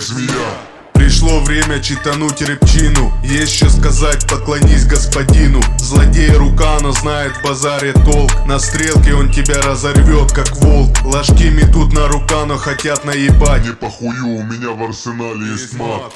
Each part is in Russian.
змея. Пришло время читануть репчину Есть что сказать, поклонись господину. Злодей Рукано знает в базаре толк. На стрелке он тебя разорвет, как волк. Ложки метут на Рукано, хотят наебать. Не похую, у меня в арсенале есть мат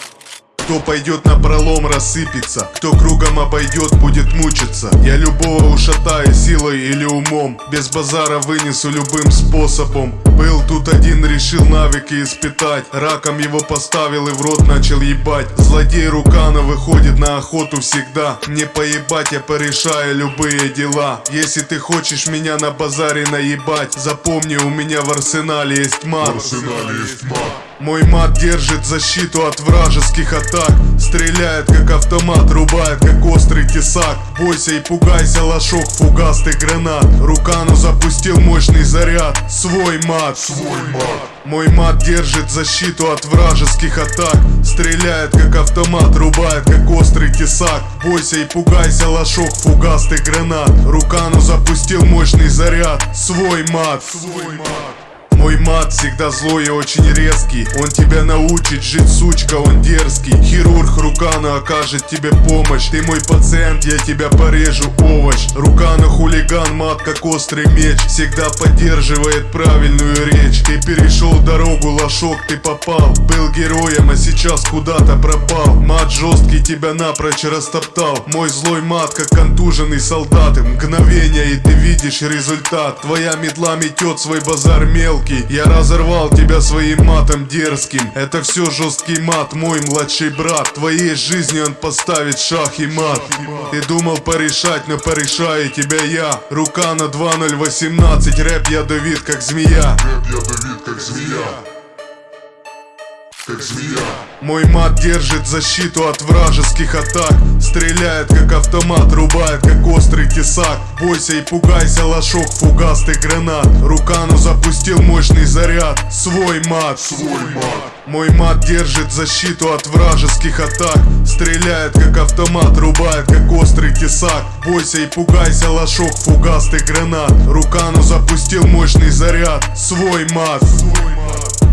кто пойдет на пролом рассыпется. Кто кругом обойдет будет мучиться. Я любого ушатаю силой или умом. Без базара вынесу любым способом. Был тут один, решил навыки испытать. Раком его поставил и в рот начал ебать. Злодей Рукана выходит на охоту всегда. Не поебать, я порешаю любые дела. Если ты хочешь меня на базаре наебать Запомни, у меня в арсенале есть мат. В арсенале есть мат мой мат держит защиту от вражеских атак. Стреляет как автомат, рубает как острый тесак. Бойся и пугайся, лошок фугастый гранат. Рукану запустил мощный заряд. Свой мат, Свой мат. Мой мат держит защиту от вражеских атак. Стреляет как автомат, рубает как острый тесак. Бойся и пугайся, лошок фугастый гранат. Рукану запустил мощный заряд. Свой мат, Свой мат мой мат всегда злой и очень резкий. Он тебя научит жить, сучка, он дерзкий. Хирург Рукана окажет тебе помощь. Ты мой пациент, я тебя порежу, овощ. Рукана хулиган, мат как острый меч. Всегда поддерживает правильную речь. Ты перешел дорогу, лошок, ты попал. Был героем, а сейчас куда-то пропал. Мат жесткий тебя напрочь растоптал. Мой злой мат, как контуженный солдат. Мгновение, и ты видишь результат. Твоя метла метет свой базар мелкий Я разорвал тебя своим матом дерзким. Это все жесткий мат, мой младший брат. Твоей жизни он поставит шах и мат. Ты думал порешать, но порешаю тебя я. Рука на 2018, рэп ядовит как змея. Рэп ядовит как змея Как змея. Мой мат держит защиту от вражеских атак. Стреляет как автомат, рубает как острый тесак Бойся и пугайся, лошок фугастый гранат. Рукану запустил мощный заряд. Свой мат, Свой мат. Мой мат держит защиту от вражеских атак. Стреляет как автомат, рубает как острый тесак Бойся и пугайся, лошок фугастый гранат. Рукану запустил мощный заряд. Свой мат, Свой мат